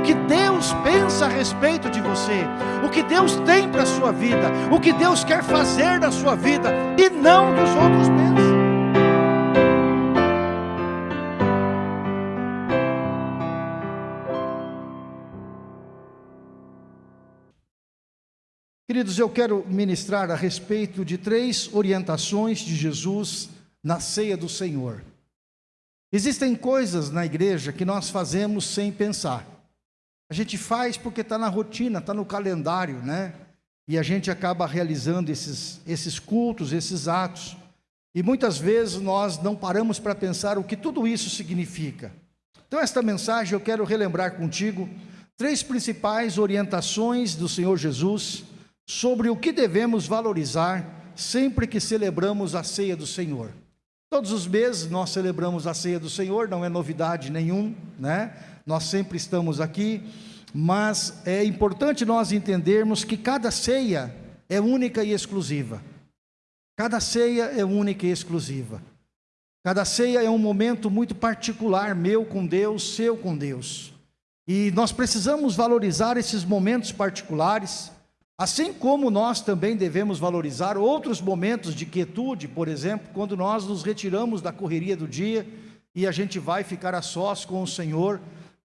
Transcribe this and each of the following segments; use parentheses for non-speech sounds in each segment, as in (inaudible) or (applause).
o que Deus pensa a respeito de você, o que Deus tem para a sua vida, o que Deus quer fazer na sua vida e não dos outros pensam. Queridos, eu quero ministrar a respeito de três orientações de Jesus na ceia do Senhor. Existem coisas na igreja que nós fazemos sem pensar. A gente faz porque está na rotina, está no calendário, né? E a gente acaba realizando esses, esses cultos, esses atos. E muitas vezes nós não paramos para pensar o que tudo isso significa. Então, esta mensagem eu quero relembrar contigo três principais orientações do Senhor Jesus sobre o que devemos valorizar sempre que celebramos a ceia do Senhor. Todos os meses nós celebramos a ceia do Senhor, não é novidade nenhum, né? Nós sempre estamos aqui, mas é importante nós entendermos que cada ceia é única e exclusiva. Cada ceia é única e exclusiva. Cada ceia é um momento muito particular, meu com Deus, seu com Deus. E nós precisamos valorizar esses momentos particulares, Assim como nós também devemos valorizar outros momentos de quietude, por exemplo, quando nós nos retiramos da correria do dia e a gente vai ficar a sós com o Senhor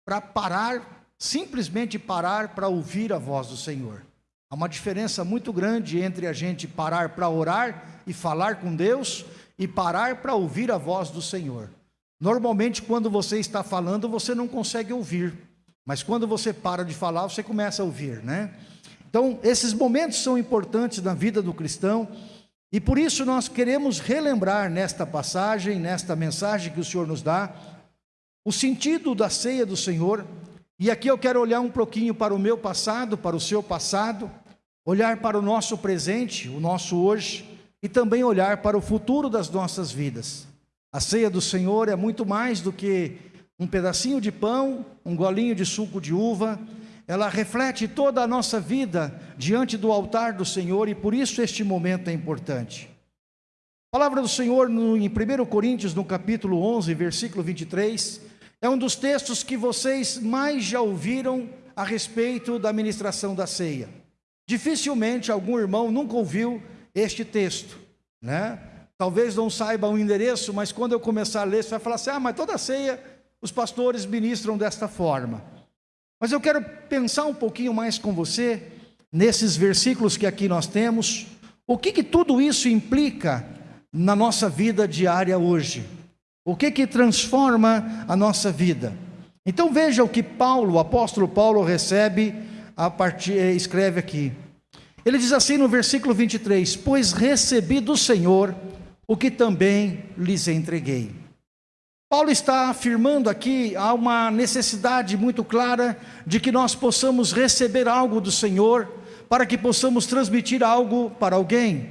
para parar, simplesmente parar para ouvir a voz do Senhor. Há uma diferença muito grande entre a gente parar para orar e falar com Deus e parar para ouvir a voz do Senhor. Normalmente, quando você está falando, você não consegue ouvir, mas quando você para de falar, você começa a ouvir, né? Então, esses momentos são importantes na vida do cristão e por isso nós queremos relembrar nesta passagem, nesta mensagem que o Senhor nos dá, o sentido da ceia do Senhor. E aqui eu quero olhar um pouquinho para o meu passado, para o seu passado, olhar para o nosso presente, o nosso hoje, e também olhar para o futuro das nossas vidas. A ceia do Senhor é muito mais do que um pedacinho de pão, um golinho de suco de uva, ela reflete toda a nossa vida diante do altar do Senhor e por isso este momento é importante. A palavra do Senhor em 1 Coríntios, no capítulo 11, versículo 23, é um dos textos que vocês mais já ouviram a respeito da ministração da ceia. Dificilmente algum irmão nunca ouviu este texto, né? Talvez não saiba o endereço, mas quando eu começar a ler, você vai falar assim: ah, mas toda ceia os pastores ministram desta forma. Mas eu quero pensar um pouquinho mais com você, nesses versículos que aqui nós temos, o que, que tudo isso implica na nossa vida diária hoje? O que que transforma a nossa vida? Então veja o que Paulo, o apóstolo Paulo recebe a partir eh, escreve aqui. Ele diz assim no versículo 23: "Pois recebi do Senhor o que também lhes entreguei." Paulo está afirmando aqui há uma necessidade muito clara de que nós possamos receber algo do Senhor para que possamos transmitir algo para alguém.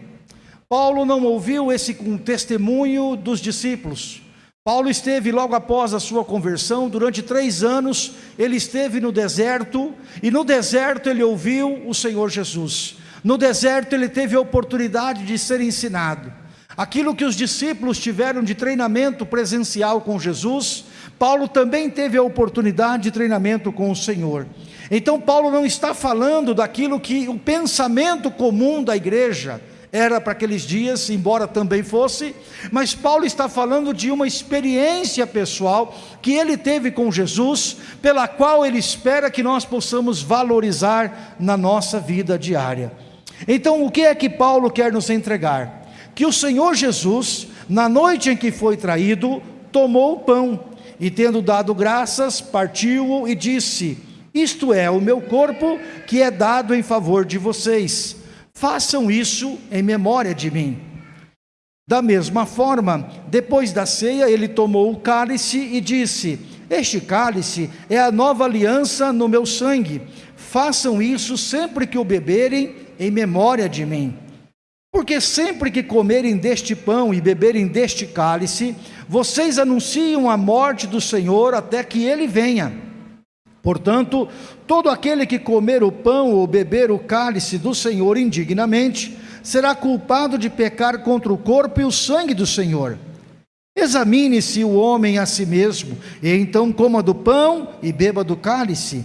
Paulo não ouviu esse testemunho dos discípulos. Paulo esteve logo após a sua conversão, durante três anos, ele esteve no deserto, e no deserto ele ouviu o Senhor Jesus. No deserto ele teve a oportunidade de ser ensinado. Aquilo que os discípulos tiveram de treinamento presencial com Jesus, Paulo também teve a oportunidade de treinamento com o Senhor. Então, Paulo não está falando daquilo que o pensamento comum da igreja era para aqueles dias, embora também fosse, mas Paulo está falando de uma experiência pessoal que ele teve com Jesus, pela qual ele espera que nós possamos valorizar na nossa vida diária. Então, o que é que Paulo quer nos entregar? Que o Senhor Jesus, na noite em que foi traído, tomou o pão e, tendo dado graças, partiu-o e disse: Isto é o meu corpo que é dado em favor de vocês. Façam isso em memória de mim. Da mesma forma, depois da ceia, ele tomou o cálice e disse: Este cálice é a nova aliança no meu sangue. Façam isso sempre que o beberem em memória de mim. Porque sempre que comerem deste pão e beberem deste cálice, vocês anunciam a morte do Senhor até que ele venha. Portanto, todo aquele que comer o pão ou beber o cálice do Senhor indignamente, será culpado de pecar contra o corpo e o sangue do Senhor. Examine-se o homem a si mesmo, e então coma do pão e beba do cálice.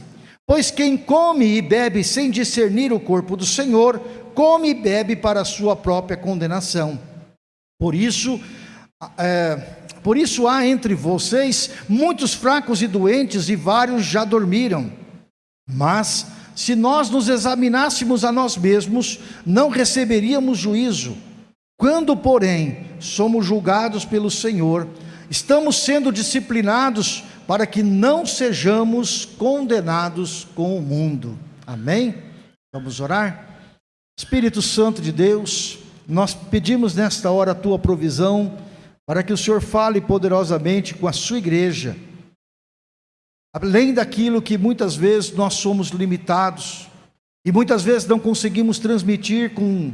Pois quem come e bebe sem discernir o corpo do Senhor, come e bebe para a sua própria condenação. Por isso, é, por isso há entre vocês muitos fracos e doentes, e vários já dormiram. Mas, se nós nos examinássemos a nós mesmos, não receberíamos juízo. Quando, porém, somos julgados pelo Senhor, estamos sendo disciplinados para que não sejamos condenados com o mundo. Amém? Vamos orar? Espírito Santo de Deus, nós pedimos nesta hora a tua provisão para que o Senhor fale poderosamente com a sua igreja, além daquilo que muitas vezes nós somos limitados e muitas vezes não conseguimos transmitir com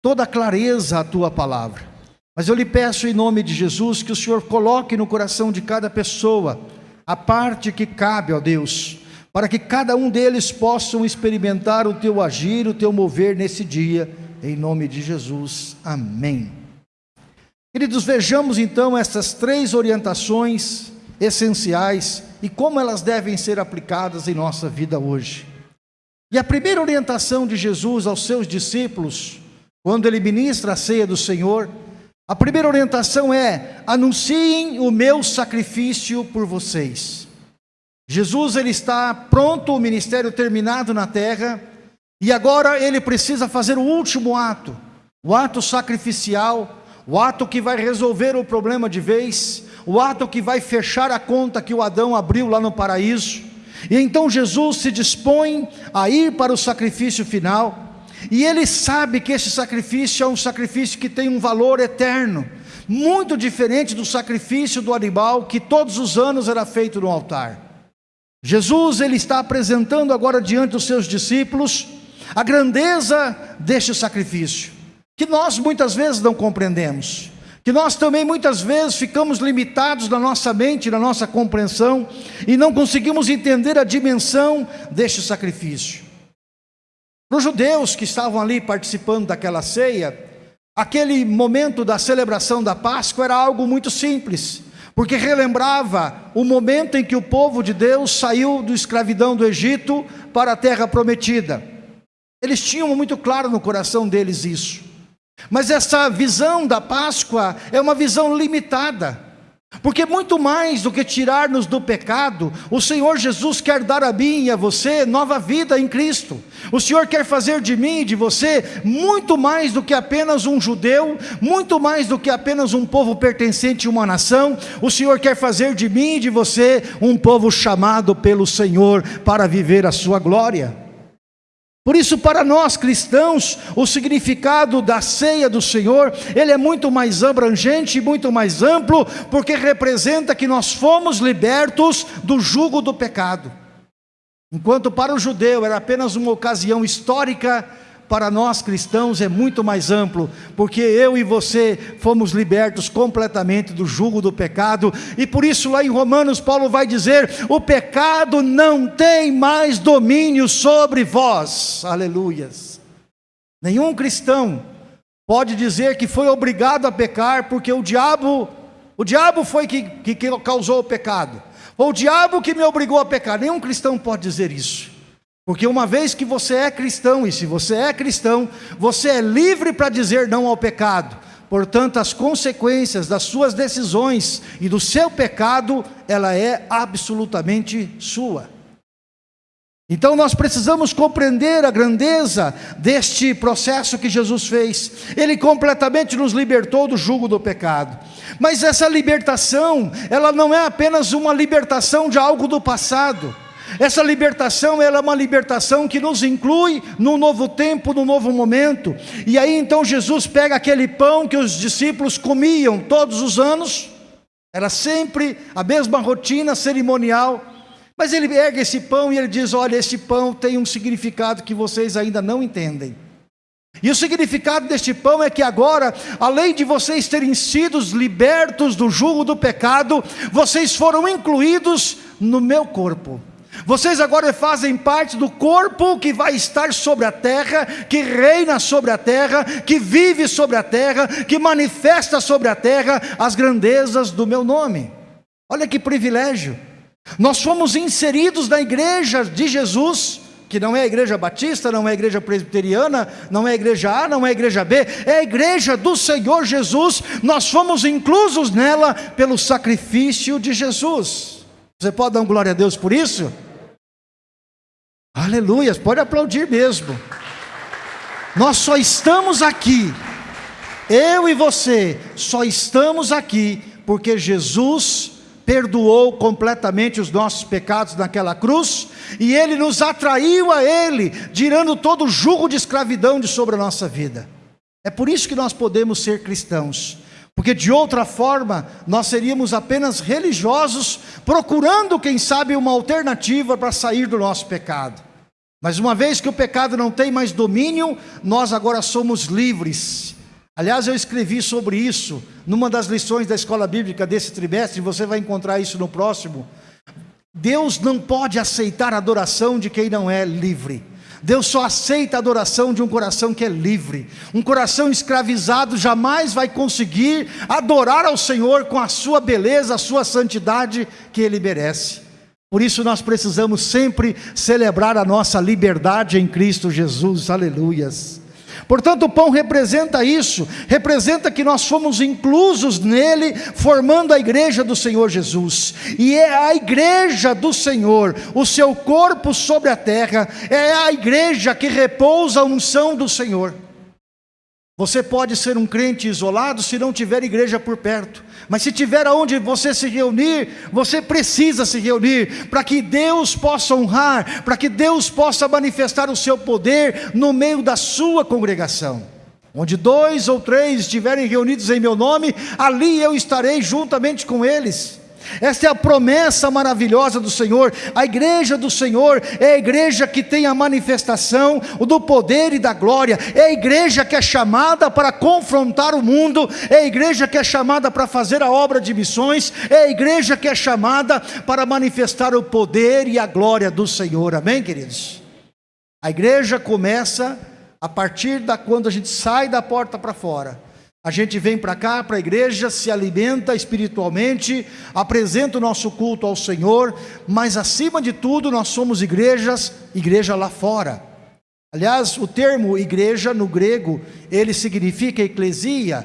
toda clareza a tua palavra. Mas eu lhe peço em nome de Jesus que o Senhor coloque no coração de cada pessoa a parte que cabe, ó Deus, para que cada um deles possam experimentar o teu agir, o teu mover nesse dia, em nome de Jesus. Amém. Queridos, vejamos então essas três orientações essenciais e como elas devem ser aplicadas em nossa vida hoje. E a primeira orientação de Jesus aos seus discípulos, quando ele ministra a ceia do Senhor, a primeira orientação é: anunciem o meu sacrifício por vocês. Jesus ele está pronto, o ministério terminado na terra, e agora ele precisa fazer o último ato, o ato sacrificial, o ato que vai resolver o problema de vez, o ato que vai fechar a conta que o Adão abriu lá no paraíso. E então Jesus se dispõe a ir para o sacrifício final. E ele sabe que esse sacrifício é um sacrifício que tem um valor eterno, muito diferente do sacrifício do animal que todos os anos era feito no altar. Jesus ele está apresentando agora diante dos seus discípulos a grandeza deste sacrifício, que nós muitas vezes não compreendemos, que nós também muitas vezes ficamos limitados na nossa mente, na nossa compreensão e não conseguimos entender a dimensão deste sacrifício. Para os judeus que estavam ali participando daquela ceia, aquele momento da celebração da Páscoa era algo muito simples, porque relembrava o momento em que o povo de Deus saiu da escravidão do Egito para a terra prometida. Eles tinham muito claro no coração deles isso. Mas essa visão da Páscoa é uma visão limitada. Porque muito mais do que tirar-nos do pecado, o Senhor Jesus quer dar a mim e a você nova vida em Cristo. O Senhor quer fazer de mim e de você muito mais do que apenas um judeu, muito mais do que apenas um povo pertencente a uma nação. O Senhor quer fazer de mim e de você um povo chamado pelo Senhor para viver a sua glória. Por isso, para nós cristãos, o significado da ceia do Senhor, ele é muito mais abrangente e muito mais amplo, porque representa que nós fomos libertos do jugo do pecado. Enquanto para o judeu era apenas uma ocasião histórica para nós cristãos é muito mais amplo, porque eu e você fomos libertos completamente do jugo do pecado, e por isso lá em Romanos Paulo vai dizer: o pecado não tem mais domínio sobre vós. Aleluias. Nenhum cristão pode dizer que foi obrigado a pecar porque o diabo, o diabo foi que, que, que causou o pecado. Ou o diabo que me obrigou a pecar. Nenhum cristão pode dizer isso. Porque uma vez que você é cristão, e se você é cristão, você é livre para dizer não ao pecado. Portanto, as consequências das suas decisões e do seu pecado, ela é absolutamente sua. Então nós precisamos compreender a grandeza deste processo que Jesus fez. Ele completamente nos libertou do jugo do pecado. Mas essa libertação, ela não é apenas uma libertação de algo do passado. Essa libertação ela é uma libertação que nos inclui no novo tempo, no novo momento. E aí então Jesus pega aquele pão que os discípulos comiam todos os anos, era sempre a mesma rotina cerimonial, mas ele pega esse pão e ele diz: Olha, esse pão tem um significado que vocês ainda não entendem. E o significado deste pão é que agora, além de vocês terem sido libertos do jugo do pecado, vocês foram incluídos no meu corpo. Vocês agora fazem parte do corpo que vai estar sobre a terra, que reina sobre a terra, que vive sobre a terra, que manifesta sobre a terra as grandezas do meu nome. Olha que privilégio. Nós fomos inseridos na igreja de Jesus, que não é a igreja batista, não é a igreja presbiteriana, não é a igreja A, não é a igreja B, é a igreja do Senhor Jesus. Nós fomos inclusos nela pelo sacrifício de Jesus. Você pode dar glória a Deus por isso? Aleluia, pode aplaudir mesmo. Nós só estamos aqui, eu e você, só estamos aqui porque Jesus perdoou completamente os nossos pecados naquela cruz, e Ele nos atraiu a Ele, tirando todo o jugo de escravidão de sobre a nossa vida. É por isso que nós podemos ser cristãos, porque de outra forma nós seríamos apenas religiosos, procurando, quem sabe, uma alternativa para sair do nosso pecado. Mas uma vez que o pecado não tem mais domínio, nós agora somos livres Aliás, eu escrevi sobre isso numa das lições da escola bíblica desse trimestre, você vai encontrar isso no próximo. Deus não pode aceitar a adoração de quem não é livre. Deus só aceita a adoração de um coração que é livre. Um coração escravizado jamais vai conseguir adorar ao Senhor com a sua beleza, a sua santidade que Ele merece. Por isso nós precisamos sempre celebrar a nossa liberdade em Cristo Jesus. Aleluias. Portanto, o pão representa isso, representa que nós fomos inclusos nele, formando a igreja do Senhor Jesus. E é a igreja do Senhor, o seu corpo sobre a terra, é a igreja que repousa a unção do Senhor. Você pode ser um crente isolado se não tiver igreja por perto, mas se tiver aonde você se reunir, você precisa se reunir para que Deus possa honrar, para que Deus possa manifestar o seu poder no meio da sua congregação. Onde dois ou três estiverem reunidos em meu nome, ali eu estarei juntamente com eles. Esta é a promessa maravilhosa do Senhor. A igreja do Senhor é a igreja que tem a manifestação do poder e da glória. É a igreja que é chamada para confrontar o mundo. É a igreja que é chamada para fazer a obra de missões. É a igreja que é chamada para manifestar o poder e a glória do Senhor. Amém, queridos? A igreja começa a partir da quando a gente sai da porta para fora a gente vem para cá, para a igreja, se alimenta espiritualmente, apresenta o nosso culto ao Senhor, mas acima de tudo nós somos igrejas, igreja lá fora. Aliás, o termo igreja no grego, ele significa eclesia,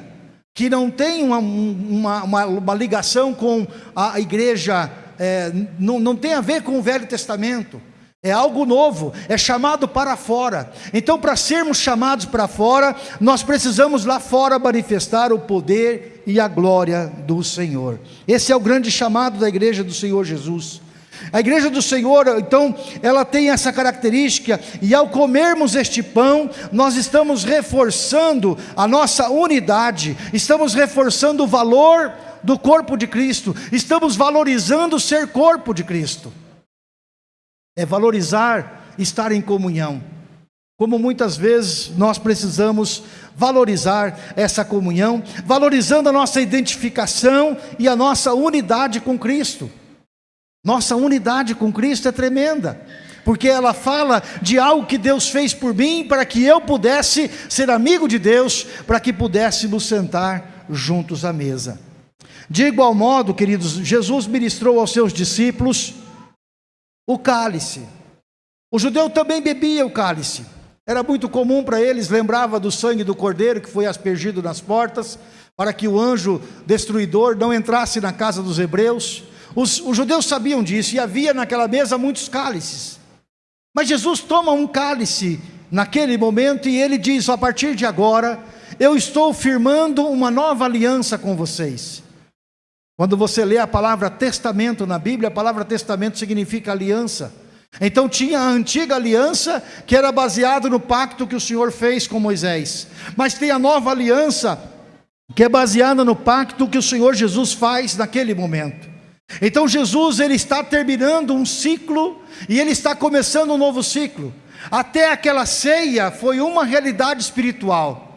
que não tem uma, uma, uma, uma ligação com a igreja, é, não, não tem a ver com o Velho Testamento. É algo novo, é chamado para fora. Então, para sermos chamados para fora, nós precisamos lá fora manifestar o poder e a glória do Senhor. Esse é o grande chamado da igreja do Senhor Jesus. A igreja do Senhor, então, ela tem essa característica, e ao comermos este pão, nós estamos reforçando a nossa unidade, estamos reforçando o valor do corpo de Cristo, estamos valorizando ser corpo de Cristo é valorizar estar em comunhão. Como muitas vezes nós precisamos valorizar essa comunhão, valorizando a nossa identificação e a nossa unidade com Cristo. Nossa unidade com Cristo é tremenda, porque ela fala de algo que Deus fez por mim para que eu pudesse ser amigo de Deus, para que pudéssemos sentar juntos à mesa. De igual modo, queridos, Jesus ministrou aos seus discípulos o cálice. O judeu também bebia o cálice. Era muito comum para eles, lembrava do sangue do cordeiro que foi aspergido nas portas, para que o anjo destruidor não entrasse na casa dos hebreus. Os, os judeus sabiam disso e havia naquela mesa muitos cálices. Mas Jesus toma um cálice naquele momento e ele diz: a partir de agora, eu estou firmando uma nova aliança com vocês. Quando você lê a palavra testamento na Bíblia, a palavra testamento significa aliança. Então tinha a antiga aliança que era baseado no pacto que o Senhor fez com Moisés. Mas tem a nova aliança que é baseada no pacto que o Senhor Jesus faz naquele momento. Então Jesus ele está terminando um ciclo e ele está começando um novo ciclo. Até aquela ceia foi uma realidade espiritual.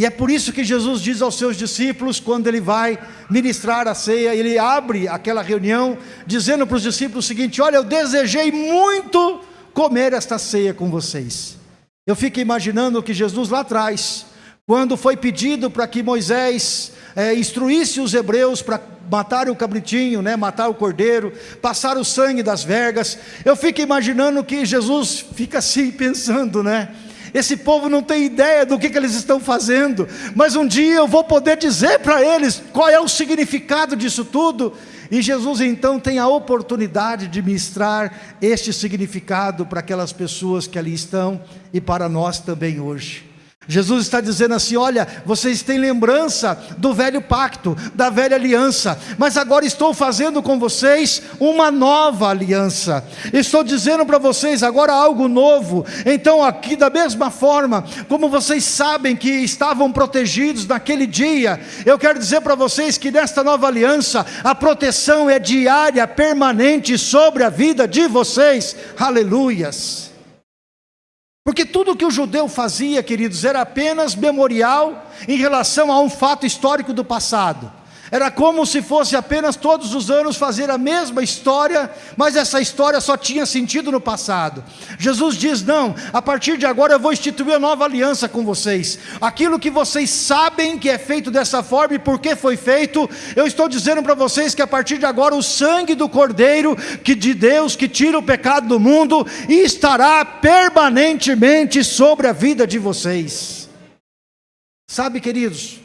E é por isso que Jesus diz aos seus discípulos, quando ele vai ministrar a ceia, ele abre aquela reunião, dizendo para os discípulos o seguinte: Olha, eu desejei muito comer esta ceia com vocês. Eu fico imaginando que Jesus lá atrás, quando foi pedido para que Moisés é, instruísse os hebreus para matar o cabritinho, né, matar o cordeiro, passar o sangue das vergas. Eu fico imaginando que Jesus fica assim (laughs) pensando, né? Esse povo não tem ideia do que, que eles estão fazendo, mas um dia eu vou poder dizer para eles qual é o significado disso tudo. E Jesus então tem a oportunidade de ministrar este significado para aquelas pessoas que ali estão e para nós também hoje. Jesus está dizendo assim: olha, vocês têm lembrança do velho pacto, da velha aliança, mas agora estou fazendo com vocês uma nova aliança. Estou dizendo para vocês agora algo novo. Então, aqui, da mesma forma, como vocês sabem que estavam protegidos naquele dia, eu quero dizer para vocês que nesta nova aliança, a proteção é diária, permanente sobre a vida de vocês. Aleluias. Porque tudo que o judeu fazia, queridos, era apenas memorial em relação a um fato histórico do passado. Era como se fosse apenas todos os anos fazer a mesma história, mas essa história só tinha sentido no passado. Jesus diz: Não, a partir de agora eu vou instituir a nova aliança com vocês. Aquilo que vocês sabem que é feito dessa forma e por que foi feito, eu estou dizendo para vocês que a partir de agora o sangue do Cordeiro, que de Deus, que tira o pecado do mundo, estará permanentemente sobre a vida de vocês. Sabe, queridos,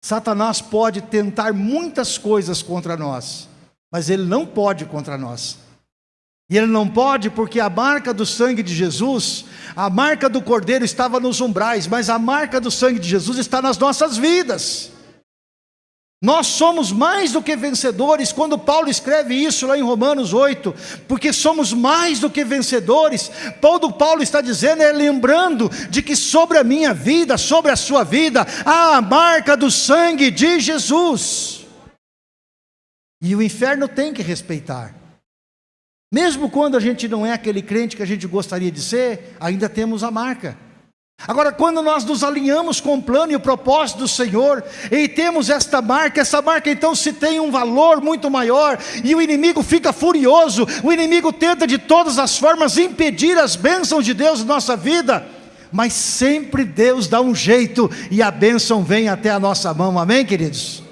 Satanás pode tentar muitas coisas contra nós, mas ele não pode contra nós. E ele não pode porque a marca do sangue de Jesus, a marca do cordeiro estava nos umbrais, mas a marca do sangue de Jesus está nas nossas vidas. Nós somos mais do que vencedores, quando Paulo escreve isso lá em Romanos 8, porque somos mais do que vencedores. Paulo, Paulo está dizendo, é lembrando de que sobre a minha vida, sobre a sua vida, há a marca do sangue de Jesus. E o inferno tem que respeitar. Mesmo quando a gente não é aquele crente que a gente gostaria de ser, ainda temos a marca. Agora, quando nós nos alinhamos com o plano e o propósito do Senhor, e temos esta marca, essa marca então se tem um valor muito maior, e o inimigo fica furioso, o inimigo tenta de todas as formas impedir as bênçãos de Deus na nossa vida, mas sempre Deus dá um jeito e a bênção vem até a nossa mão, amém, queridos?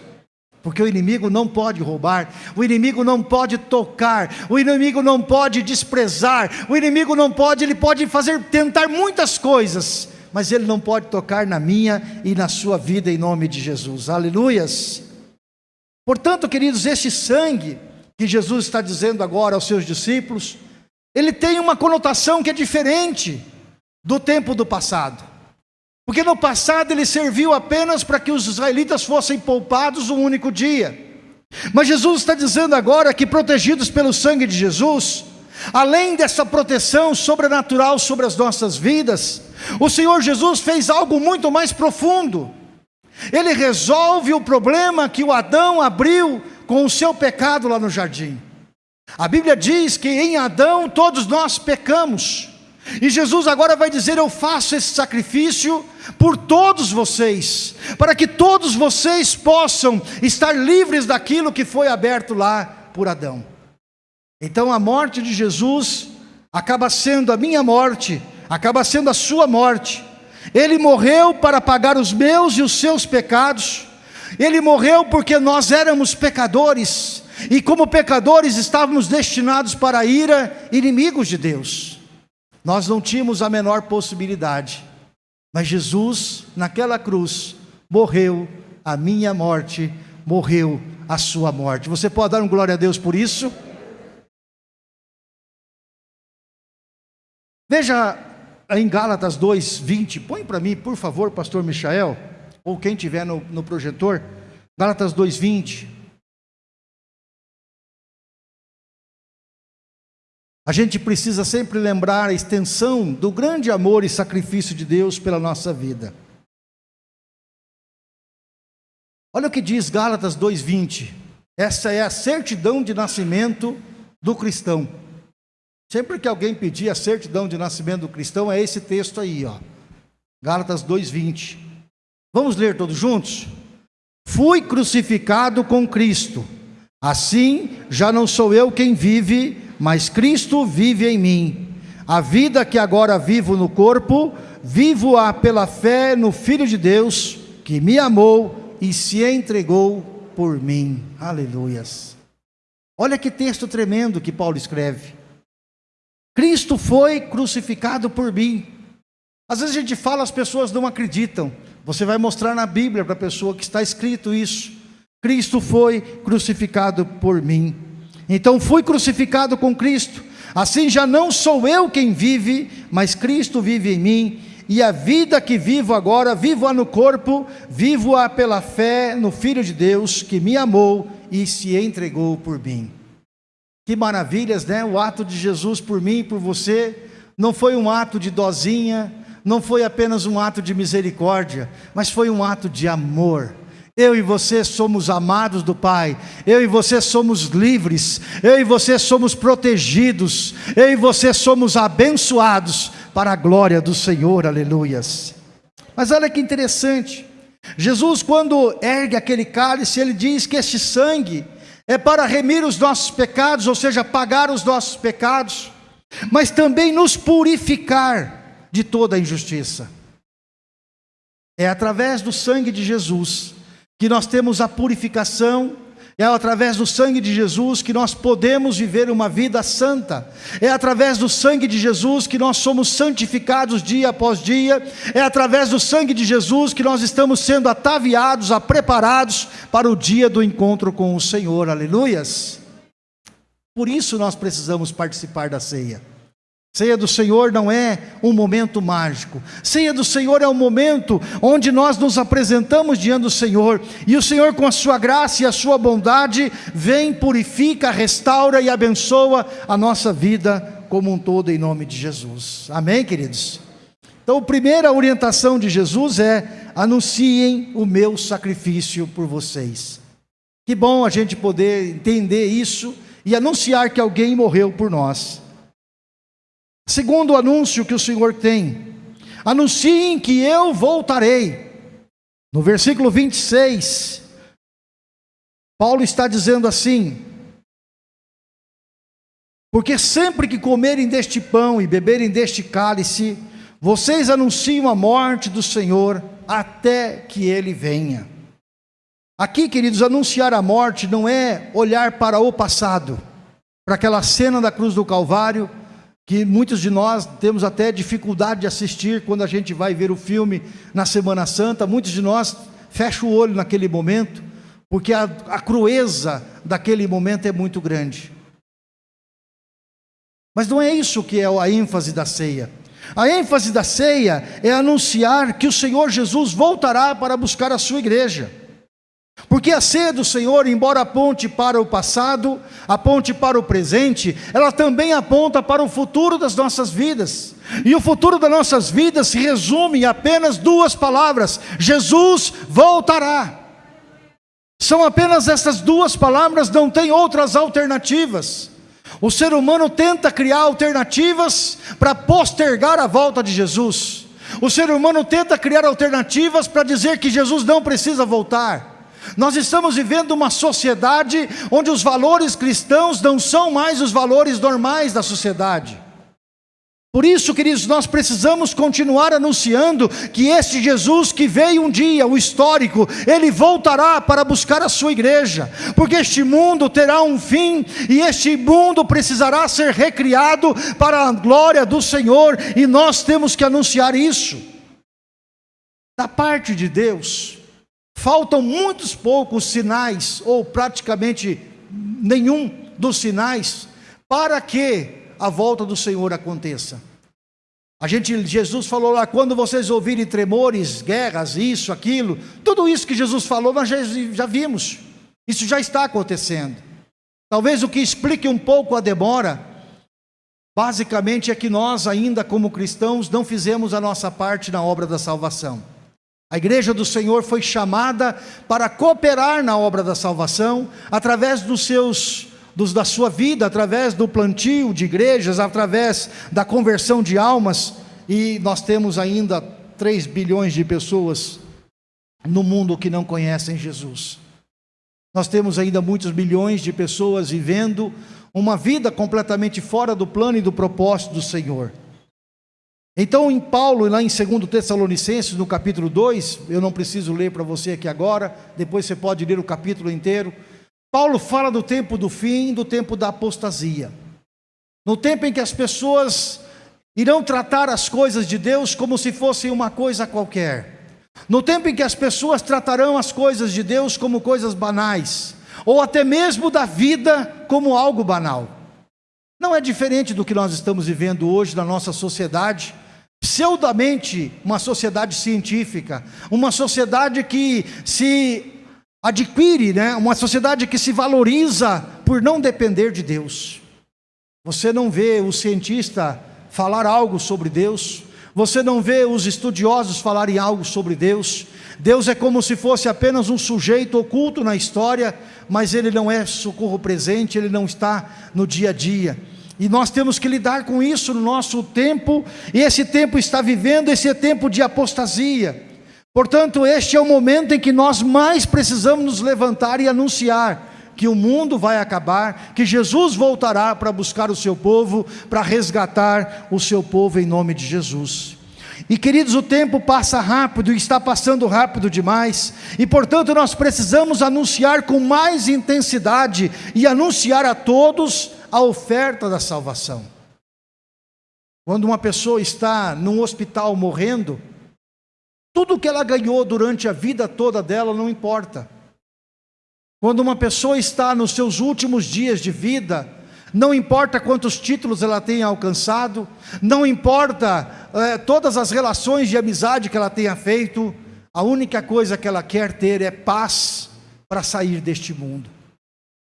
Porque o inimigo não pode roubar, o inimigo não pode tocar, o inimigo não pode desprezar, o inimigo não pode, ele pode fazer, tentar muitas coisas, mas ele não pode tocar na minha e na sua vida em nome de Jesus. Aleluias. Portanto, queridos, este sangue que Jesus está dizendo agora aos seus discípulos, ele tem uma conotação que é diferente do tempo do passado. Porque no passado ele serviu apenas para que os israelitas fossem poupados um único dia. Mas Jesus está dizendo agora que protegidos pelo sangue de Jesus, além dessa proteção sobrenatural sobre as nossas vidas, o Senhor Jesus fez algo muito mais profundo. Ele resolve o problema que o Adão abriu com o seu pecado lá no jardim. A Bíblia diz que em Adão todos nós pecamos. E Jesus agora vai dizer: Eu faço esse sacrifício por todos vocês, para que todos vocês possam estar livres daquilo que foi aberto lá por Adão. Então a morte de Jesus acaba sendo a minha morte acaba sendo a sua morte. Ele morreu para pagar os meus e os seus pecados. Ele morreu porque nós éramos pecadores, e como pecadores estávamos destinados para a ira, inimigos de Deus. Nós não tínhamos a menor possibilidade, mas Jesus, naquela cruz, morreu a minha morte, morreu a sua morte. Você pode dar um glória a Deus por isso? Veja em Gálatas 2, 20, põe para mim, por favor, pastor Michael, ou quem tiver no, no projetor, Gálatas 2, 20. A gente precisa sempre lembrar a extensão do grande amor e sacrifício de Deus pela nossa vida. Olha o que diz Gálatas 2:20. Essa é a certidão de nascimento do cristão. Sempre que alguém pedir a certidão de nascimento do cristão, é esse texto aí, ó. Gálatas 2:20. Vamos ler todos juntos? Fui crucificado com Cristo. Assim, já não sou eu quem vive, mas Cristo vive em mim. A vida que agora vivo no corpo, vivo-a pela fé no Filho de Deus, que me amou e se entregou por mim. Aleluias. Olha que texto tremendo que Paulo escreve. Cristo foi crucificado por mim. Às vezes a gente fala, as pessoas não acreditam. Você vai mostrar na Bíblia para a pessoa que está escrito isso. Cristo foi crucificado por mim. Então fui crucificado com Cristo. Assim já não sou eu quem vive, mas Cristo vive em mim. E a vida que vivo agora, vivo-a no corpo, vivo-a pela fé no Filho de Deus que me amou e se entregou por mim. Que maravilhas, né? O ato de Jesus por mim e por você não foi um ato de dozinha, não foi apenas um ato de misericórdia, mas foi um ato de amor. Eu e você somos amados do Pai, eu e você somos livres, eu e você somos protegidos, eu e você somos abençoados para a glória do Senhor, aleluias. Mas olha que interessante, Jesus, quando ergue aquele cálice, ele diz que este sangue é para remir os nossos pecados, ou seja, pagar os nossos pecados, mas também nos purificar de toda a injustiça. É através do sangue de Jesus que nós temos a purificação, é através do sangue de Jesus que nós podemos viver uma vida santa. É através do sangue de Jesus que nós somos santificados dia após dia. É através do sangue de Jesus que nós estamos sendo ataviados, preparados para o dia do encontro com o Senhor. Aleluias. Por isso nós precisamos participar da ceia. Ceia do Senhor não é um momento mágico. Ceia do Senhor é um momento onde nós nos apresentamos diante do Senhor e o Senhor, com a sua graça e a sua bondade, vem, purifica, restaura e abençoa a nossa vida como um todo, em nome de Jesus. Amém, queridos? Então, a primeira orientação de Jesus é: anunciem o meu sacrifício por vocês. Que bom a gente poder entender isso e anunciar que alguém morreu por nós. Segundo anúncio que o Senhor tem, anunciem que eu voltarei. No versículo 26, Paulo está dizendo assim: Porque sempre que comerem deste pão e beberem deste cálice, vocês anunciam a morte do Senhor até que ele venha. Aqui, queridos, anunciar a morte não é olhar para o passado, para aquela cena da cruz do Calvário que muitos de nós temos até dificuldade de assistir quando a gente vai ver o filme na Semana Santa, muitos de nós fecham o olho naquele momento, porque a, a crueza daquele momento é muito grande. Mas não é isso que é a ênfase da ceia. A ênfase da ceia é anunciar que o Senhor Jesus voltará para buscar a sua igreja. Porque a ceia do Senhor, embora aponte para o passado, aponte para o presente, ela também aponta para o futuro das nossas vidas. E o futuro das nossas vidas se resume em apenas duas palavras: Jesus voltará. São apenas essas duas palavras, não tem outras alternativas. O ser humano tenta criar alternativas para postergar a volta de Jesus. O ser humano tenta criar alternativas para dizer que Jesus não precisa voltar. Nós estamos vivendo uma sociedade onde os valores cristãos não são mais os valores normais da sociedade. Por isso, queridos, nós precisamos continuar anunciando que este Jesus que veio um dia, o histórico, ele voltará para buscar a sua igreja, porque este mundo terá um fim e este mundo precisará ser recriado para a glória do Senhor, e nós temos que anunciar isso. Da parte de Deus, Faltam muitos poucos sinais, ou praticamente nenhum dos sinais, para que a volta do Senhor aconteça. A gente, Jesus falou lá, quando vocês ouvirem tremores, guerras, isso, aquilo, tudo isso que Jesus falou, nós já, já vimos. Isso já está acontecendo. Talvez o que explique um pouco a demora, basicamente é que nós ainda como cristãos não fizemos a nossa parte na obra da salvação. A igreja do Senhor foi chamada para cooperar na obra da salvação, através dos seus dos, da sua vida, através do plantio de igrejas, através da conversão de almas, e nós temos ainda 3 bilhões de pessoas no mundo que não conhecem Jesus. Nós temos ainda muitos bilhões de pessoas vivendo uma vida completamente fora do plano e do propósito do Senhor. Então, em Paulo, lá em 2 Tessalonicenses, no capítulo 2, eu não preciso ler para você aqui agora, depois você pode ler o capítulo inteiro. Paulo fala do tempo do fim, do tempo da apostasia. No tempo em que as pessoas irão tratar as coisas de Deus como se fossem uma coisa qualquer. No tempo em que as pessoas tratarão as coisas de Deus como coisas banais, ou até mesmo da vida como algo banal. Não é diferente do que nós estamos vivendo hoje na nossa sociedade, pseudamente uma sociedade científica, uma sociedade que se adquire, né? uma sociedade que se valoriza por não depender de Deus. Você não vê o cientista falar algo sobre Deus, você não vê os estudiosos falarem algo sobre Deus. Deus é como se fosse apenas um sujeito oculto na história, mas ele não é socorro presente, ele não está no dia a dia. E nós temos que lidar com isso no nosso tempo, e esse tempo está vivendo, esse é tempo de apostasia. Portanto, este é o momento em que nós mais precisamos nos levantar e anunciar que o mundo vai acabar, que Jesus voltará para buscar o seu povo, para resgatar o seu povo em nome de Jesus. E queridos, o tempo passa rápido e está passando rápido demais, e portanto nós precisamos anunciar com mais intensidade e anunciar a todos a oferta da salvação. Quando uma pessoa está num hospital morrendo, tudo que ela ganhou durante a vida toda dela não importa. Quando uma pessoa está nos seus últimos dias de vida, não importa quantos títulos ela tenha alcançado, não importa é, todas as relações de amizade que ela tenha feito, a única coisa que ela quer ter é paz para sair deste mundo.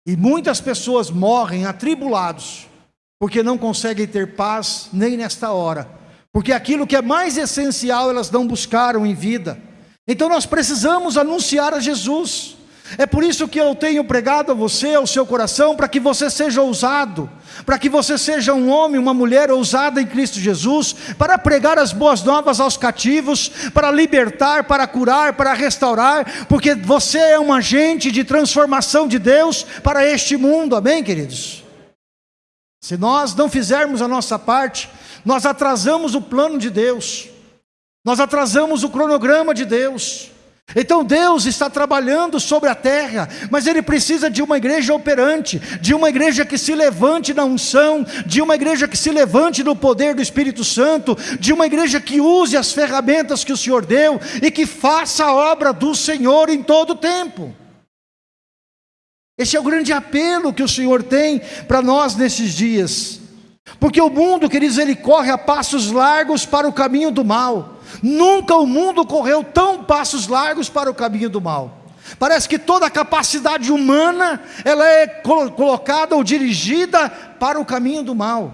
E muitas pessoas morrem atribulados, porque não conseguem ter paz nem nesta hora, porque aquilo que é mais essencial elas não buscaram em vida. Então nós precisamos anunciar a Jesus. É por isso que eu tenho pregado a você, ao seu coração, para que você seja ousado, para que você seja um homem, uma mulher ousada em Cristo Jesus, para pregar as boas novas aos cativos, para libertar, para curar, para restaurar, porque você é um agente de transformação de Deus para este mundo, amém, queridos? Se nós não fizermos a nossa parte, nós atrasamos o plano de Deus, nós atrasamos o cronograma de Deus, então Deus está trabalhando sobre a terra, mas Ele precisa de uma igreja operante, de uma igreja que se levante na unção, de uma igreja que se levante no poder do Espírito Santo, de uma igreja que use as ferramentas que o Senhor deu e que faça a obra do Senhor em todo o tempo. Esse é o grande apelo que o Senhor tem para nós nesses dias. Porque o mundo, queridos, ele corre a passos largos para o caminho do mal. Nunca o mundo correu tão passos largos para o caminho do mal. Parece que toda a capacidade humana, ela é colocada ou dirigida para o caminho do mal.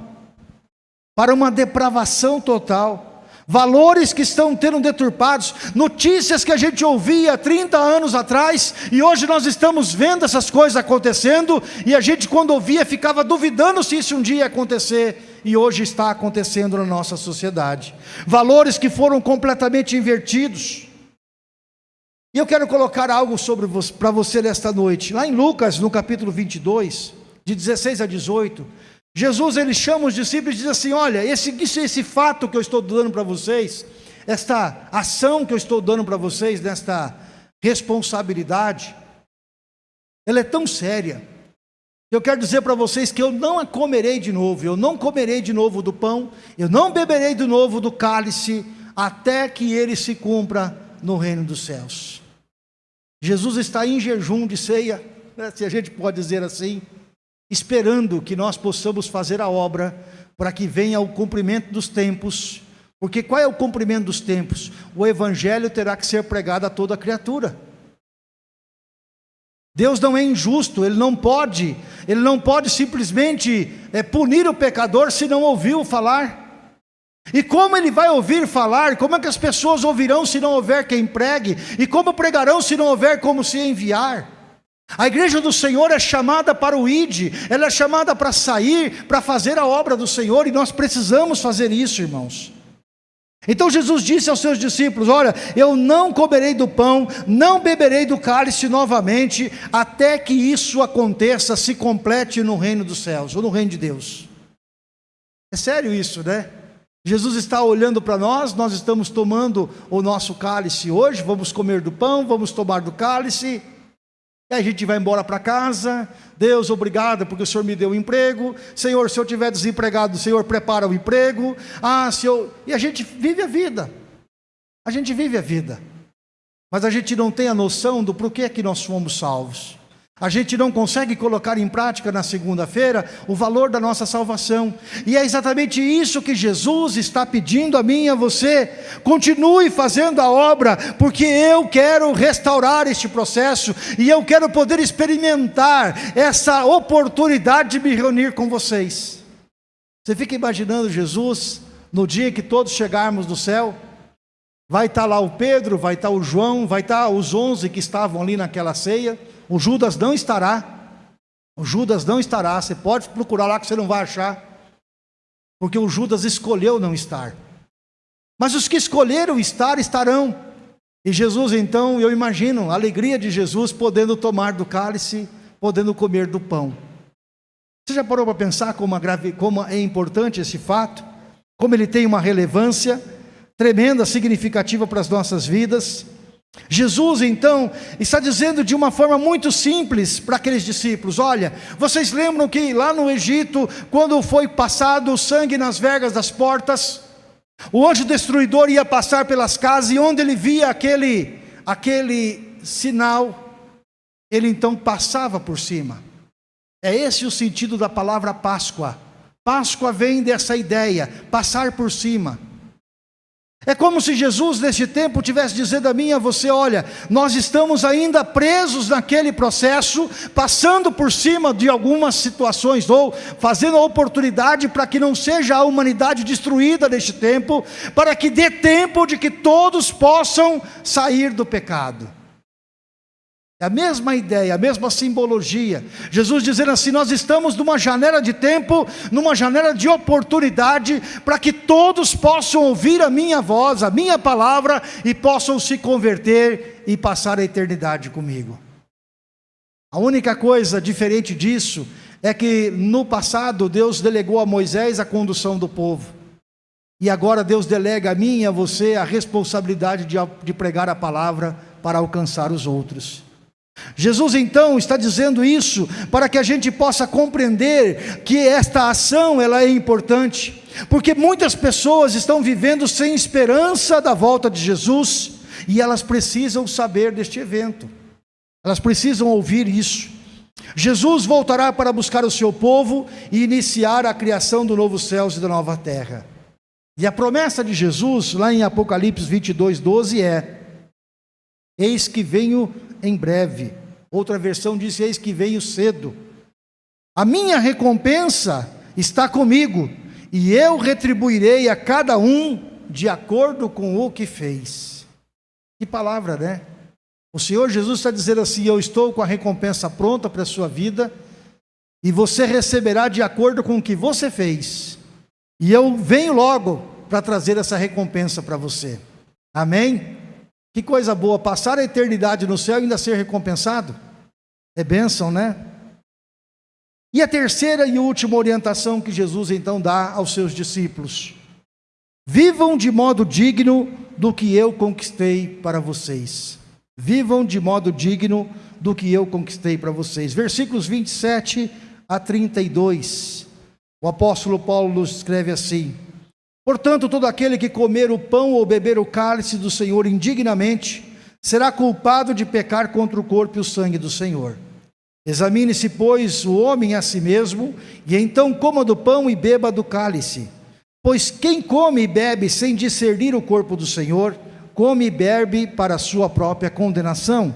Para uma depravação total valores que estão tendo deturpados, notícias que a gente ouvia 30 anos atrás, e hoje nós estamos vendo essas coisas acontecendo, e a gente quando ouvia ficava duvidando se isso um dia ia acontecer, e hoje está acontecendo na nossa sociedade. Valores que foram completamente invertidos. E eu quero colocar algo sobre para você nesta noite. Lá em Lucas, no capítulo 22, de 16 a 18, Jesus ele chama os discípulos e diz assim: Olha, esse, esse fato que eu estou dando para vocês, esta ação que eu estou dando para vocês, nesta responsabilidade, ela é tão séria. Eu quero dizer para vocês que eu não a comerei de novo, eu não comerei de novo do pão, eu não beberei de novo do cálice, até que ele se cumpra no reino dos céus. Jesus está em jejum de ceia, né, se a gente pode dizer assim esperando que nós possamos fazer a obra para que venha o cumprimento dos tempos. Porque qual é o cumprimento dos tempos? O evangelho terá que ser pregado a toda criatura. Deus não é injusto, Ele não pode, Ele não pode simplesmente é, punir o pecador se não ouviu falar. E como ele vai ouvir falar? Como é que as pessoas ouvirão se não houver quem pregue? E como pregarão se não houver como se enviar? A igreja do Senhor é chamada para o ID, ela é chamada para sair, para fazer a obra do Senhor, e nós precisamos fazer isso, irmãos. Então Jesus disse aos seus discípulos: Olha, eu não comerei do pão, não beberei do cálice novamente, até que isso aconteça, se complete no reino dos céus, ou no reino de Deus. É sério isso, né? Jesus está olhando para nós, nós estamos tomando o nosso cálice hoje, vamos comer do pão, vamos tomar do cálice, e a gente vai embora para casa. Deus, obrigado porque o Senhor me deu um emprego. Senhor, se eu estiver desempregado, o Senhor prepara o emprego. Ah, se eu. E a gente vive a vida. A gente vive a vida. Mas a gente não tem a noção do porquê que nós fomos salvos. A gente não consegue colocar em prática na segunda-feira o valor da nossa salvação. E é exatamente isso que Jesus está pedindo a mim e a você. Continue fazendo a obra, porque eu quero restaurar este processo e eu quero poder experimentar essa oportunidade de me reunir com vocês. Você fica imaginando Jesus no dia que todos chegarmos no céu? Vai estar lá o Pedro, vai estar o João, vai estar os onze que estavam ali naquela ceia o Judas não estará. O Judas não estará. Você pode procurar lá que você não vai achar. Porque o Judas escolheu não estar. Mas os que escolheram estar, estarão. E Jesus, então, eu imagino a alegria de Jesus podendo tomar do cálice, podendo comer do pão. Você já parou para pensar como, grave, como é importante esse fato? Como ele tem uma relevância tremenda, significativa para as nossas vidas? Jesus então está dizendo de uma forma muito simples para aqueles discípulos: olha, vocês lembram que lá no Egito, quando foi passado o sangue nas vergas das portas, o anjo destruidor ia passar pelas casas e onde ele via aquele, aquele sinal, ele então passava por cima. É esse o sentido da palavra Páscoa. Páscoa vem dessa ideia, passar por cima. É como se Jesus, neste tempo, tivesse dizendo a mim e a você: olha, nós estamos ainda presos naquele processo, passando por cima de algumas situações, ou fazendo a oportunidade para que não seja a humanidade destruída neste tempo, para que dê tempo de que todos possam sair do pecado. É a mesma ideia, a mesma simbologia. Jesus dizendo assim: nós estamos numa janela de tempo, numa janela de oportunidade, para que todos possam ouvir a minha voz, a minha palavra, e possam se converter e passar a eternidade comigo. A única coisa diferente disso é que no passado Deus delegou a Moisés a condução do povo. E agora Deus delega a mim e a você a responsabilidade de, de pregar a palavra para alcançar os outros. Jesus então está dizendo isso para que a gente possa compreender que esta ação ela é importante, porque muitas pessoas estão vivendo sem esperança da volta de Jesus e elas precisam saber deste evento. Elas precisam ouvir isso. Jesus voltará para buscar o seu povo e iniciar a criação do novo céus e da nova terra. E a promessa de Jesus, lá em Apocalipse 22, 12, é: Eis que venho em breve. Outra versão diz: Eis que veio cedo. A minha recompensa está comigo, e eu retribuirei a cada um de acordo com o que fez. Que palavra, né? O Senhor Jesus está dizendo assim: Eu estou com a recompensa pronta para a sua vida, e você receberá de acordo com o que você fez. E eu venho logo para trazer essa recompensa para você. Amém? Que coisa boa, passar a eternidade no céu e ainda ser recompensado. É bênção, né? E a terceira e última orientação que Jesus então dá aos seus discípulos: vivam de modo digno do que eu conquistei para vocês. Vivam de modo digno do que eu conquistei para vocês. Versículos 27 a 32. O apóstolo Paulo nos escreve assim: Portanto, todo aquele que comer o pão ou beber o cálice do Senhor indignamente, será culpado de pecar contra o corpo e o sangue do Senhor. Examine-se, pois, o homem a si mesmo, e então coma do pão e beba do cálice. Pois quem come e bebe sem discernir o corpo do Senhor, come e bebe para a sua própria condenação.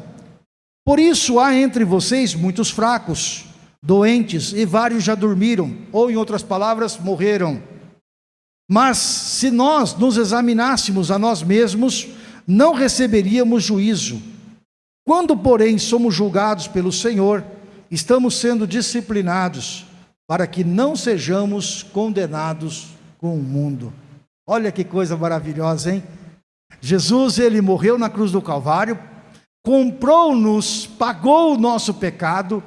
Por isso há entre vocês muitos fracos, doentes, e vários já dormiram, ou em outras palavras, morreram. Mas se nós nos examinássemos a nós mesmos, não receberíamos juízo. Quando, porém, somos julgados pelo Senhor, estamos sendo disciplinados para que não sejamos condenados com o mundo. Olha que coisa maravilhosa, hein? Jesus, ele morreu na cruz do Calvário, comprou-nos, pagou o nosso pecado,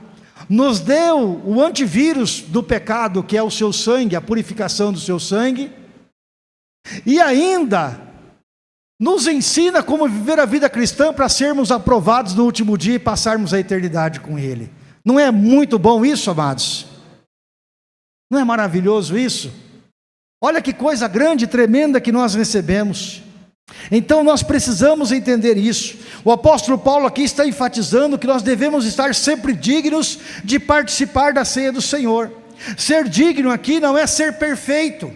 nos deu o antivírus do pecado, que é o seu sangue, a purificação do seu sangue, e ainda nos ensina como viver a vida cristã para sermos aprovados no último dia e passarmos a eternidade com Ele. Não é muito bom isso, amados? Não é maravilhoso isso? Olha que coisa grande e tremenda que nós recebemos. Então nós precisamos entender isso. O apóstolo Paulo aqui está enfatizando que nós devemos estar sempre dignos de participar da ceia do Senhor. Ser digno aqui não é ser perfeito.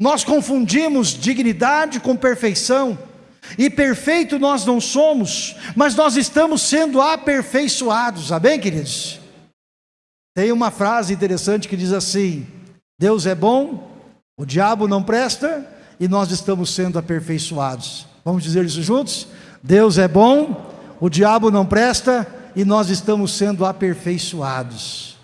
Nós confundimos dignidade com perfeição. E perfeito nós não somos, mas nós estamos sendo aperfeiçoados. Amém, queridos? Tem uma frase interessante que diz assim: Deus é bom, o diabo não presta e nós estamos sendo aperfeiçoados. Vamos dizer isso juntos? Deus é bom, o diabo não presta e nós estamos sendo aperfeiçoados.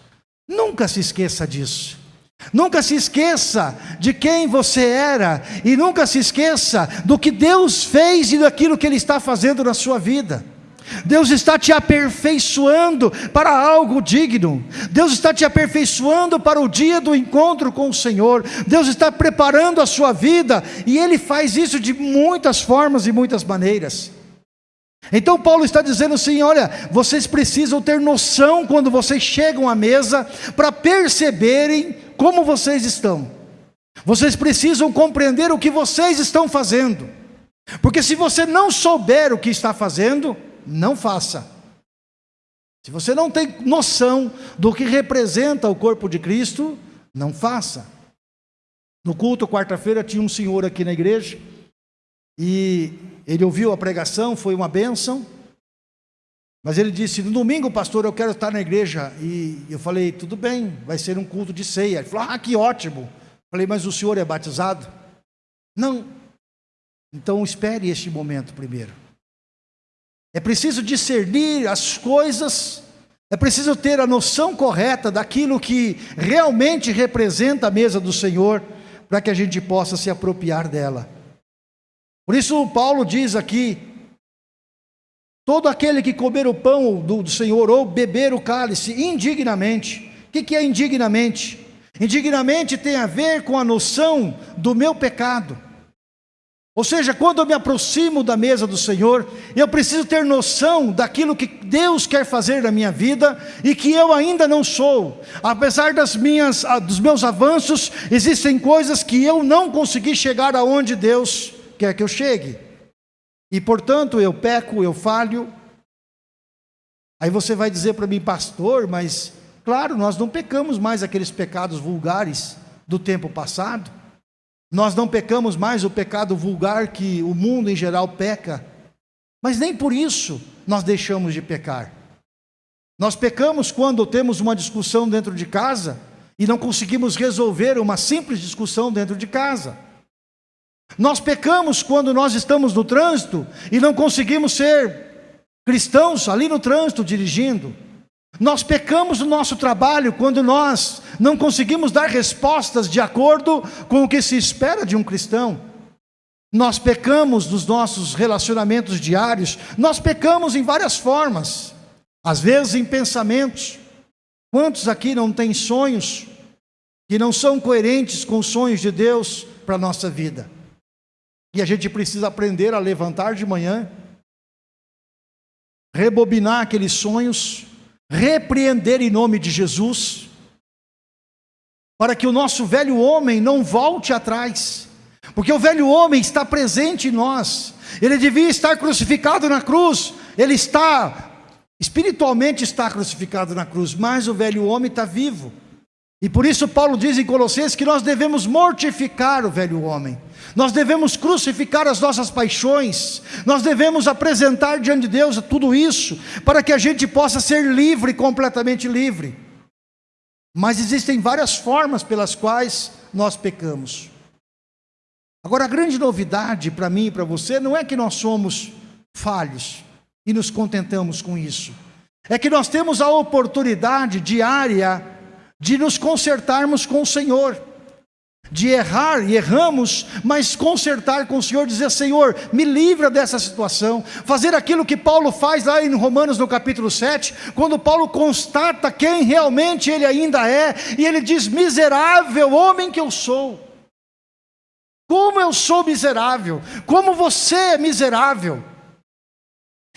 Nunca se esqueça disso. Nunca se esqueça de quem você era e nunca se esqueça do que Deus fez e daquilo que Ele está fazendo na sua vida. Deus está te aperfeiçoando para algo digno. Deus está te aperfeiçoando para o dia do encontro com o Senhor. Deus está preparando a sua vida e Ele faz isso de muitas formas e muitas maneiras. Então Paulo está dizendo assim: olha, vocês precisam ter noção quando vocês chegam à mesa para perceberem como vocês estão. Vocês precisam compreender o que vocês estão fazendo. Porque se você não souber o que está fazendo, não faça. Se você não tem noção do que representa o corpo de Cristo, não faça. No culto, quarta-feira, tinha um senhor aqui na igreja, e ele ouviu a pregação, foi uma bênção, mas ele disse: No domingo, pastor, eu quero estar na igreja. E eu falei: Tudo bem, vai ser um culto de ceia. Ele falou: Ah, que ótimo. Eu falei: Mas o senhor é batizado? Não. Então espere este momento primeiro. É preciso discernir as coisas, é preciso ter a noção correta daquilo que realmente representa a mesa do Senhor, para que a gente possa se apropriar dela. Por isso, Paulo diz aqui: todo aquele que comer o pão do, do Senhor ou beber o cálice indignamente, o que, que é indignamente? Indignamente tem a ver com a noção do meu pecado. Ou seja, quando eu me aproximo da mesa do Senhor, eu preciso ter noção daquilo que Deus quer fazer na minha vida e que eu ainda não sou. Apesar das minhas, dos meus avanços, existem coisas que eu não consegui chegar aonde Deus quer que eu chegue. E portanto eu peco, eu falho. Aí você vai dizer para mim, pastor, mas claro, nós não pecamos mais aqueles pecados vulgares do tempo passado. Nós não pecamos mais o pecado vulgar que o mundo em geral peca, mas nem por isso nós deixamos de pecar. Nós pecamos quando temos uma discussão dentro de casa e não conseguimos resolver uma simples discussão dentro de casa. Nós pecamos quando nós estamos no trânsito e não conseguimos ser cristãos ali no trânsito dirigindo. Nós pecamos no nosso trabalho quando nós não conseguimos dar respostas de acordo com o que se espera de um cristão. Nós pecamos nos nossos relacionamentos diários, nós pecamos em várias formas, às vezes em pensamentos. Quantos aqui não têm sonhos que não são coerentes com os sonhos de Deus para a nossa vida? E a gente precisa aprender a levantar de manhã, rebobinar aqueles sonhos, repreender em nome de Jesus, para que o nosso velho homem não volte atrás, porque o velho homem está presente em nós, ele devia estar crucificado na cruz, ele está, espiritualmente está crucificado na cruz, mas o velho homem está vivo. E por isso Paulo diz em Colossenses que nós devemos mortificar o velho homem. Nós devemos crucificar as nossas paixões, nós devemos apresentar diante de Deus tudo isso, para que a gente possa ser livre, completamente livre. Mas existem várias formas pelas quais nós pecamos. Agora, a grande novidade para mim e para você não é que nós somos falhos e nos contentamos com isso, é que nós temos a oportunidade diária de nos consertarmos com o Senhor. de errar e erramos, mas consertar com o Senhor, dizer: Senhor, me livra dessa situação, fazer aquilo que Paulo faz lá em Romanos no capítulo 7, quando Paulo constata quem realmente ele ainda é, e ele diz: Miserável homem que eu sou. Como eu sou miserável, como você é miserável.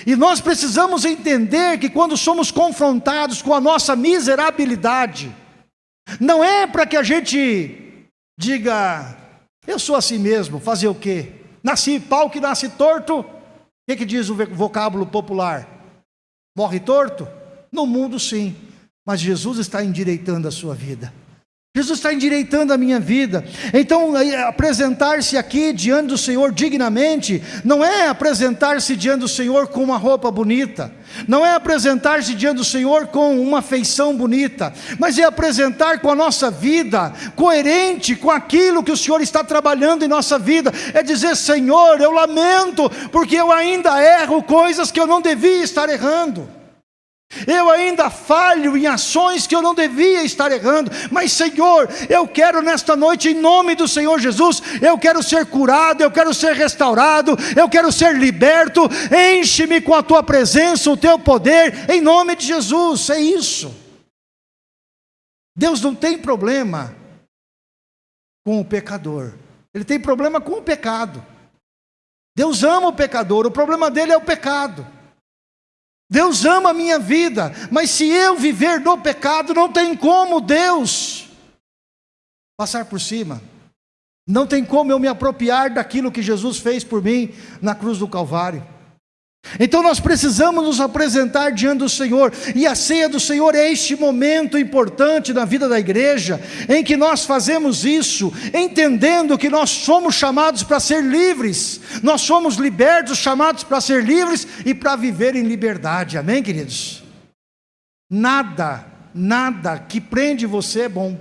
E nós precisamos entender que quando somos confrontados com a nossa miserabilidade, não é para que a gente Diga, eu sou assim mesmo, fazer o quê? Nasci pau que nasce torto. O que, que diz o vocábulo popular? Morre torto? No mundo sim, mas Jesus está endireitando a sua vida. Jesus está endireitando a minha vida. Então, apresentar-se aqui diante do Senhor dignamente, não é apresentar-se diante do Senhor com uma roupa bonita, não é apresentar-se diante do Senhor com uma feição bonita, mas é apresentar com a nossa vida, coerente com aquilo que o Senhor está trabalhando em nossa vida. É dizer, Senhor, eu lamento, porque eu ainda erro coisas que eu não devia estar errando. Eu ainda falho em ações que eu não devia estar errando, mas Senhor, eu quero nesta noite, em nome do Senhor Jesus, eu quero ser curado, eu quero ser restaurado, eu quero ser liberto, enche-me com a tua presença, o teu poder, em nome de Jesus, é isso. Deus não tem problema com o pecador, Ele tem problema com o pecado. Deus ama o pecador, o problema dele é o pecado. Deus ama a minha vida, mas se eu viver no pecado, não tem como Deus passar por cima. Não tem como eu me apropriar daquilo que Jesus fez por mim na cruz do Calvário. Então nós precisamos nos apresentar diante do Senhor, e a ceia do Senhor é este momento importante na vida da igreja, em que nós fazemos isso, entendendo que nós somos chamados para ser livres, nós somos libertos, chamados para ser livres e para viver em liberdade, amém, queridos? Nada, nada que prende você é bom.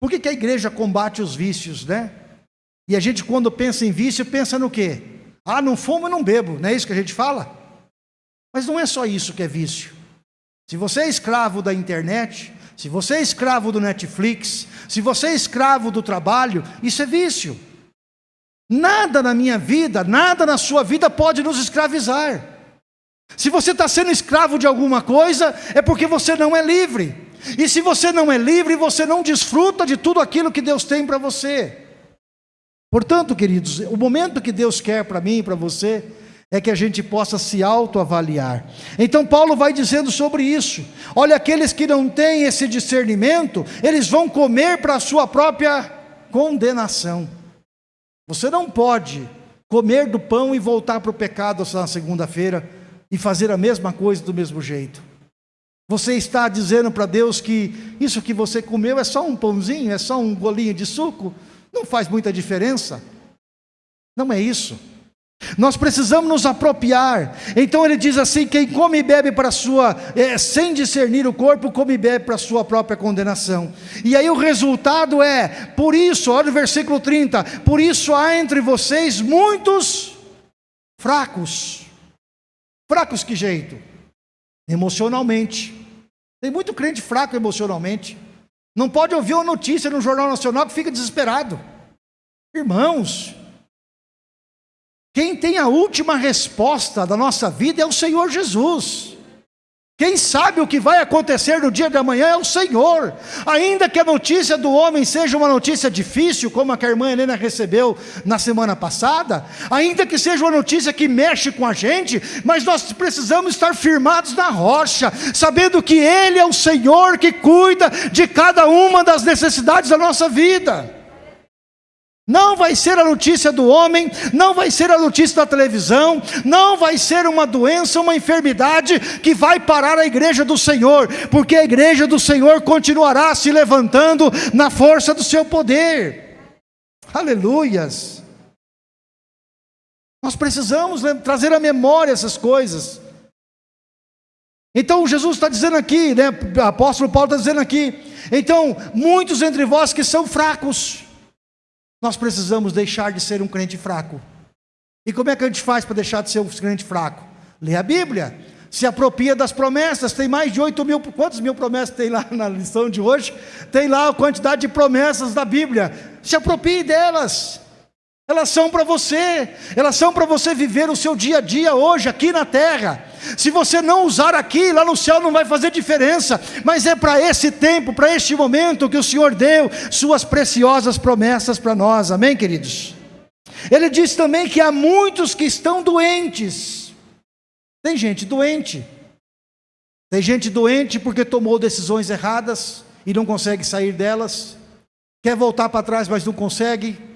Por que, que a igreja combate os vícios, né? E a gente, quando pensa em vício, pensa no quê? Ah, não fumo e não bebo, não é isso que a gente fala? Mas não é só isso que é vício. Se você é escravo da internet, se você é escravo do Netflix, se você é escravo do trabalho, isso é vício. Nada na minha vida, nada na sua vida pode nos escravizar. Se você está sendo escravo de alguma coisa, é porque você não é livre. E se você não é livre, você não desfruta de tudo aquilo que Deus tem para você. Portanto, queridos, o momento que Deus quer para mim e para você é que a gente possa se autoavaliar. Então, Paulo vai dizendo sobre isso. Olha, aqueles que não têm esse discernimento, eles vão comer para a sua própria condenação. Você não pode comer do pão e voltar para o pecado na segunda-feira e fazer a mesma coisa do mesmo jeito. Você está dizendo para Deus que isso que você comeu é só um pãozinho, é só um golinho de suco? Não faz muita diferença. Não é isso. Nós precisamos nos apropriar. Então ele diz assim: quem come e bebe para sua, é, sem discernir o corpo, come e bebe para sua própria condenação. E aí o resultado é, por isso, olha o versículo 30, por isso há entre vocês muitos fracos. Fracos que jeito? Emocionalmente. Tem muito crente fraco emocionalmente. Não pode ouvir uma notícia no Jornal Nacional que fica desesperado. Irmãos, quem tem a última resposta da nossa vida é o Senhor Jesus. Quem sabe o que vai acontecer no dia de amanhã é o Senhor. Ainda que a notícia do homem seja uma notícia difícil, como a que a irmã Helena recebeu na semana passada, ainda que seja uma notícia que mexe com a gente, mas nós precisamos estar firmados na rocha, sabendo que Ele é o Senhor que cuida de cada uma das necessidades da nossa vida. Não vai ser a notícia do homem, não vai ser a notícia da televisão, não vai ser uma doença, uma enfermidade que vai parar a igreja do Senhor, porque a igreja do Senhor continuará se levantando na força do seu poder. Aleluias. Nós precisamos trazer à memória essas coisas. Então Jesus está dizendo aqui, né, o apóstolo Paulo está dizendo aqui, então muitos entre vós que são fracos, nós precisamos deixar de ser um crente fraco. E como é que a gente faz para deixar de ser um crente fraco? Lê a Bíblia. se apropria das promessas. Tem mais de 8 mil, quantos mil promessas tem lá (laughs) na lição de hoje? Tem lá a quantidade de promessas da Bíblia. Se aproprie delas. Elas são para você, elas são para você viver o seu dia a dia hoje, aqui na terra. Se você não usar aqui, lá no céu não vai fazer diferença, mas é para esse tempo, para este momento que o Senhor deu suas preciosas promessas para nós, amém, queridos? Ele diz também que há muitos que estão doentes, tem gente doente, tem gente doente porque tomou decisões erradas e não consegue sair delas, quer voltar para trás, mas não consegue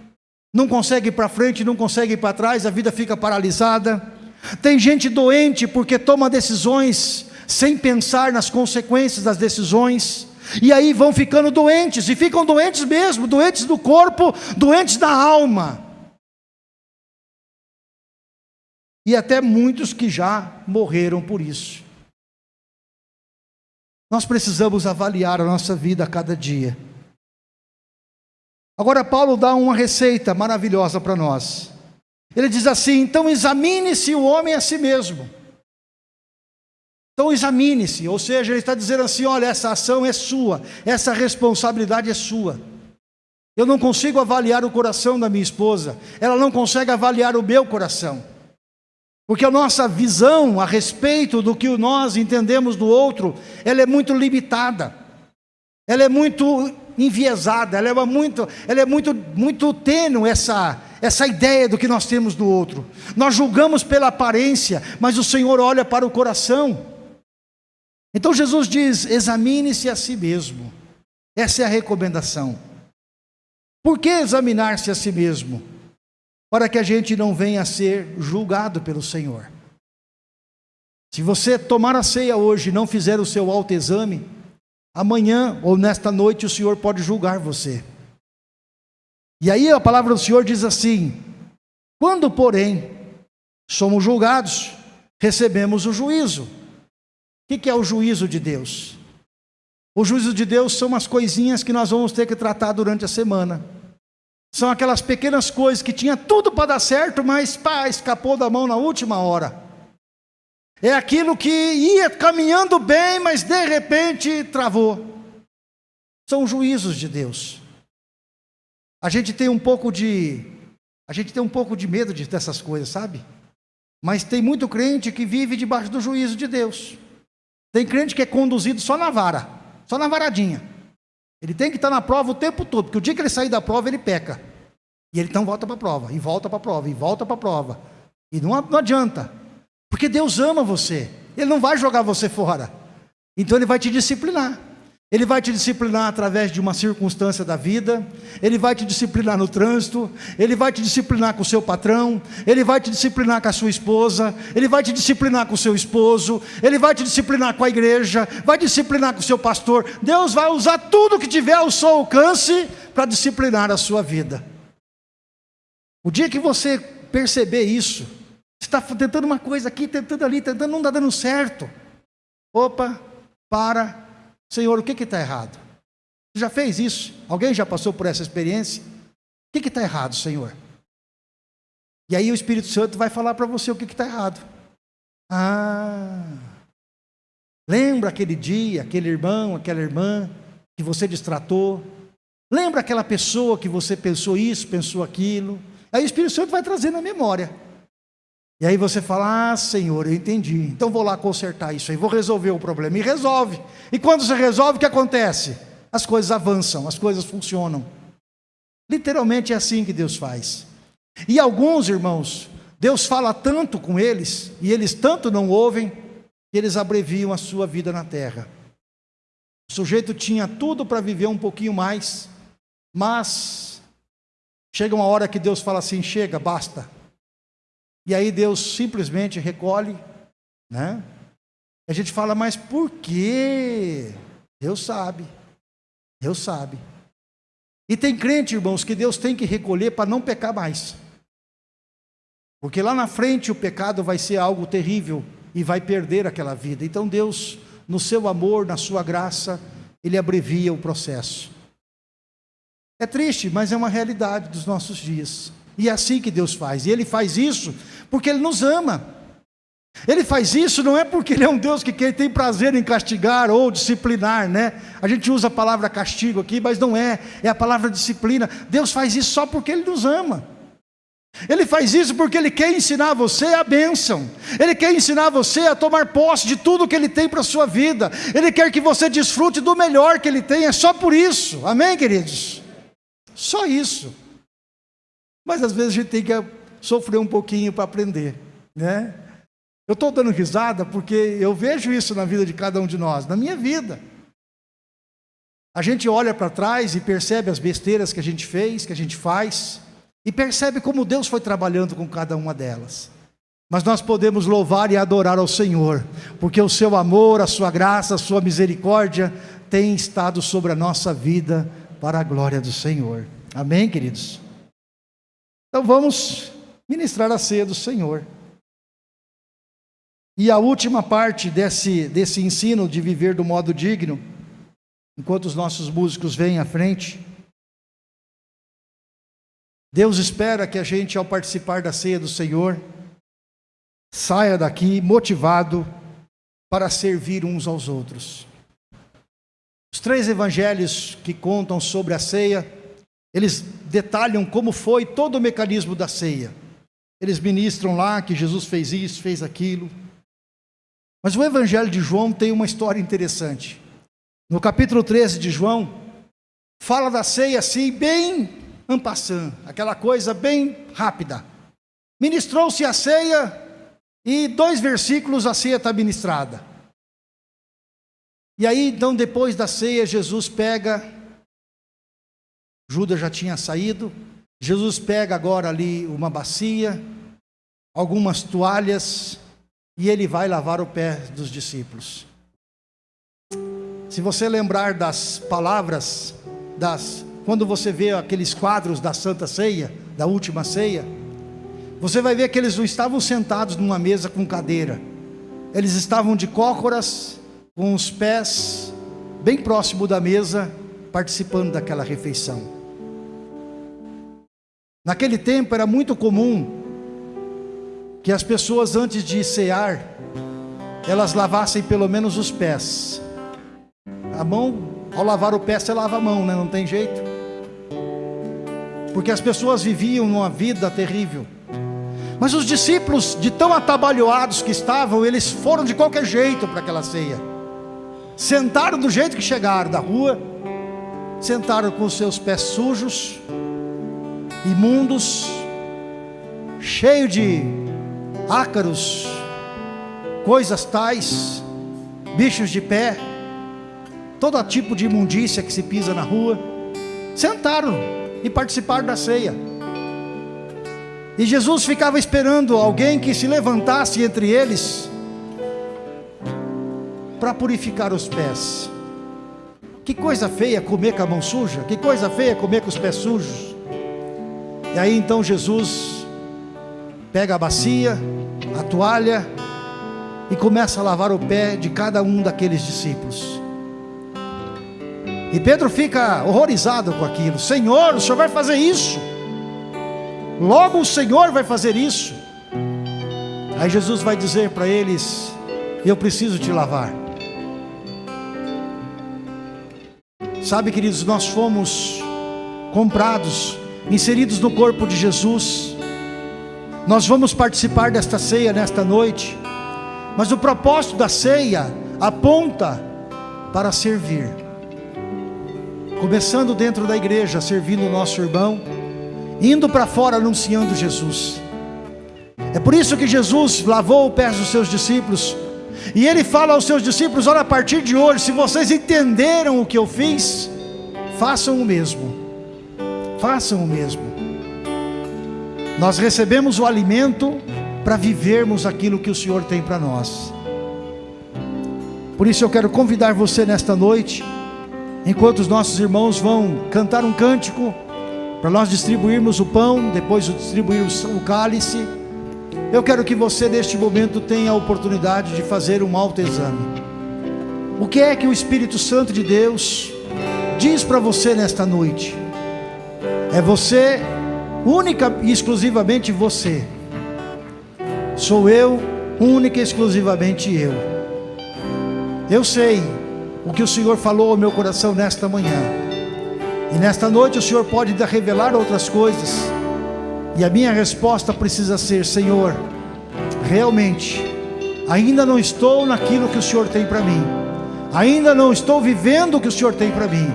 não consegue ir para frente, não consegue ir para trás, a vida fica paralisada. Tem gente doente porque toma decisões sem pensar nas consequências das decisões, e aí vão ficando doentes, e ficam doentes mesmo, doentes do corpo, doentes da alma. E até muitos que já morreram por isso. Nós precisamos avaliar a nossa vida a cada dia. Agora, Paulo dá uma receita maravilhosa para nós. Ele diz assim: então examine-se o homem a si mesmo. Então examine-se, ou seja, ele está dizendo assim: olha, essa ação é sua, essa responsabilidade é sua. Eu não consigo avaliar o coração da minha esposa, ela não consegue avaliar o meu coração. Porque a nossa visão a respeito do que nós entendemos do outro, ela é muito limitada. Ela é muito enviesada, ela é muito, ela é muito, muito tênue essa, essa ideia do que nós temos do outro. Nós julgamos pela aparência, mas o Senhor olha para o coração. Então Jesus diz: examine-se a si mesmo. Essa é a recomendação. Por que examinar-se a si mesmo? Para que a gente não venha a ser julgado pelo Senhor. Se você tomar a ceia hoje e não fizer o seu autoexame, Amanhã ou nesta noite o Senhor pode julgar você. E aí a palavra do Senhor diz assim: quando, porém, somos julgados, recebemos o juízo. O que é o juízo de Deus? O juízo de Deus são as coisinhas que nós vamos ter que tratar durante a semana. São aquelas pequenas coisas que tinha tudo para dar certo, mas pá, escapou da mão na última hora. É aquilo que ia caminhando bem, mas de repente travou. São juízos de Deus. A gente tem um pouco de a gente tem um pouco de medo de dessas coisas, sabe? Mas tem muito crente que vive debaixo do juízo de Deus. Tem crente que é conduzido só na vara, só na varadinha. Ele tem que estar na prova o tempo todo, porque o dia que ele sair da prova, ele peca. E ele então volta para a prova, e volta para a prova, e volta para a prova. E não adianta. Porque Deus ama você. Ele não vai jogar você fora. Então ele vai te disciplinar. Ele vai te disciplinar através de uma circunstância da vida, ele vai te disciplinar no trânsito, ele vai te disciplinar com o seu patrão, ele vai te disciplinar com a sua esposa, ele vai te disciplinar com o seu esposo, ele vai te disciplinar com a igreja, vai disciplinar com o seu pastor. Deus vai usar tudo que tiver ao seu alcance para disciplinar a sua vida. O dia que você perceber isso, está tentando uma coisa aqui, tentando ali, tentando, não está dando certo. Opa, para. Senhor, o que está errado? Você já fez isso? Alguém já passou por essa experiência? O que está errado, Senhor? E aí o Espírito Santo vai falar para você o que está errado. Ah, lembra aquele dia, aquele irmão, aquela irmã que você distratou? Lembra aquela pessoa que você pensou isso, pensou aquilo? Aí o Espírito Santo vai trazer na memória. E aí você fala: Ah, Senhor, eu entendi. Então vou lá consertar isso aí, vou resolver o problema. E resolve. E quando você resolve, o que acontece? As coisas avançam, as coisas funcionam. Literalmente é assim que Deus faz. E alguns irmãos, Deus fala tanto com eles, e eles tanto não ouvem, que eles abreviam a sua vida na terra. O sujeito tinha tudo para viver um pouquinho mais, mas chega uma hora que Deus fala assim: chega, basta e aí Deus simplesmente recolhe, né? A gente fala, mas por quê? Deus sabe. Deus sabe. E tem crente, irmãos, que Deus tem que recolher para não pecar mais. Porque lá na frente o pecado vai ser algo terrível e vai perder aquela vida. Então Deus, no seu amor, na sua graça, ele abrevia o processo. É triste, mas é uma realidade dos nossos dias. E é assim que Deus faz. E Ele faz isso porque Ele nos ama. Ele faz isso não é porque ele é um Deus que tem prazer em castigar ou disciplinar, né? A gente usa a palavra castigo aqui, mas não é, é a palavra disciplina. Deus faz isso só porque ele nos ama. Ele faz isso porque ele quer ensinar você a bênção. Ele quer ensinar você a tomar posse de tudo que ele tem para a sua vida. Ele quer que você desfrute do melhor que ele tem. É só por isso. Amém, queridos? Só isso. Mas às vezes a gente tem que sofrer um pouquinho para aprender, né? Eu estou dando risada porque eu vejo isso na vida de cada um de nós, na minha vida. A gente olha para trás e percebe as besteiras que a gente fez, que a gente faz, e percebe como Deus foi trabalhando com cada uma delas. Mas nós podemos louvar e adorar ao Senhor, porque o seu amor, a sua graça, a sua misericórdia tem estado sobre a nossa vida para a glória do Senhor. Amém, queridos? Então vamos ministrar a ceia do Senhor. E a última parte desse, desse ensino de viver do modo digno, enquanto os nossos músicos vêm à frente, Deus espera que a gente, ao participar da ceia do Senhor, saia daqui motivado para servir uns aos outros. Os três evangelhos que contam sobre a ceia, eles detalham como foi todo o mecanismo da ceia. Eles ministram lá que Jesus fez isso, fez aquilo. Mas o Evangelho de João tem uma história interessante. No capítulo 13 de João, fala da ceia assim, bem ampassant, aquela coisa bem rápida. Ministrou-se a ceia e dois versículos a ceia está ministrada. E aí, então, depois da ceia, Jesus pega, Judas já tinha saído, Jesus pega agora ali uma bacia, algumas toalhas, e ele vai lavar o pé dos discípulos. Se você lembrar das palavras, das quando você vê aqueles quadros da Santa Ceia, da última ceia, você vai ver que eles não estavam sentados numa mesa com cadeira. Eles estavam de cócoras, com os pés bem próximo da mesa, participando daquela refeição. Naquele tempo era muito comum que as pessoas antes de cear, elas lavassem pelo menos os pés. A mão, ao lavar o pé, você lava a mão, né? não tem jeito. Porque as pessoas viviam numa vida terrível. Mas os discípulos, de tão atabalhoados que estavam, eles foram de qualquer jeito para aquela ceia. Sentaram do jeito que chegaram da rua, sentaram com os seus pés sujos, imundos, cheio de ácaros, coisas tais, bichos de pé, todo tipo de imundícia que se pisa na rua, sentaram e participaram da ceia. E Jesus ficava esperando alguém que se levantasse entre eles para purificar os pés. Que coisa feia comer com a mão suja, que coisa feia comer com os pés sujos. E aí então Jesus pega a bacia, a toalha e começa a lavar o pé de cada um daqueles discípulos. E Pedro fica horrorizado com aquilo: Senhor, o Senhor vai fazer isso? Logo o Senhor vai fazer isso. Aí Jesus vai dizer para eles: Eu preciso te lavar. Sabe, queridos, nós fomos comprados, inseridos no corpo de Jesus nós vamos participar desta ceia nesta noite, mas o propósito da ceia aponta para servir. Começando dentro da igreja, servindo o nosso irmão, indo para fora anunciando Jesus. É por isso que Jesus lavou os pés dos seus discípulos, e ele fala aos seus discípulos: olha, a partir de hoje, se vocês entenderam o que eu fiz, façam o mesmo. Façam o mesmo. Nós recebemos o alimento para vivermos aquilo que o Senhor tem para nós. Por isso eu quero convidar você nesta noite, enquanto os nossos irmãos vão cantar um cântico, para nós distribuirmos o pão, depois distribuirmos o cálice. Eu quero que você neste momento tenha a oportunidade de fazer um autoexame. O que é que o Espírito Santo de Deus diz para você nesta noite? É você única e exclusivamente você. Sou eu única e exclusivamente eu. Eu sei o que o Senhor falou ao meu coração nesta manhã. E nesta noite o Senhor pode revelar outras coisas. E a minha resposta precisa ser: Senhor, realmente, ainda não estou naquilo que o Senhor tem para mim, ainda não estou vivendo o que o Senhor tem para mim,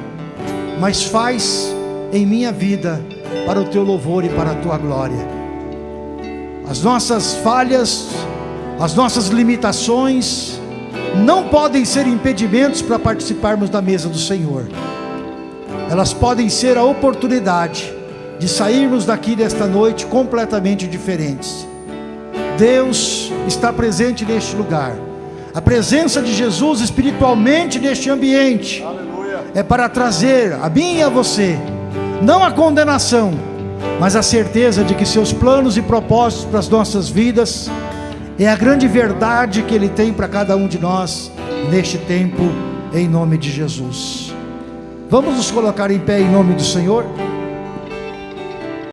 mas faz em minha vida para o teu louvor e para a tua glória. As nossas falhas, as nossas limitações, não podem ser impedimentos para participarmos da mesa do Senhor. Elas podem ser a oportunidade de sairmos daqui desta noite completamente diferentes. Deus está presente neste lugar. A presença de Jesus espiritualmente neste ambiente Aleluia. é para trazer a mim e a você, não a condenação, mas a certeza de que seus planos e propósitos para as nossas vidas é a grande verdade que Ele tem para cada um de nós neste tempo, em nome de Jesus. Vamos nos colocar em pé em nome do Senhor?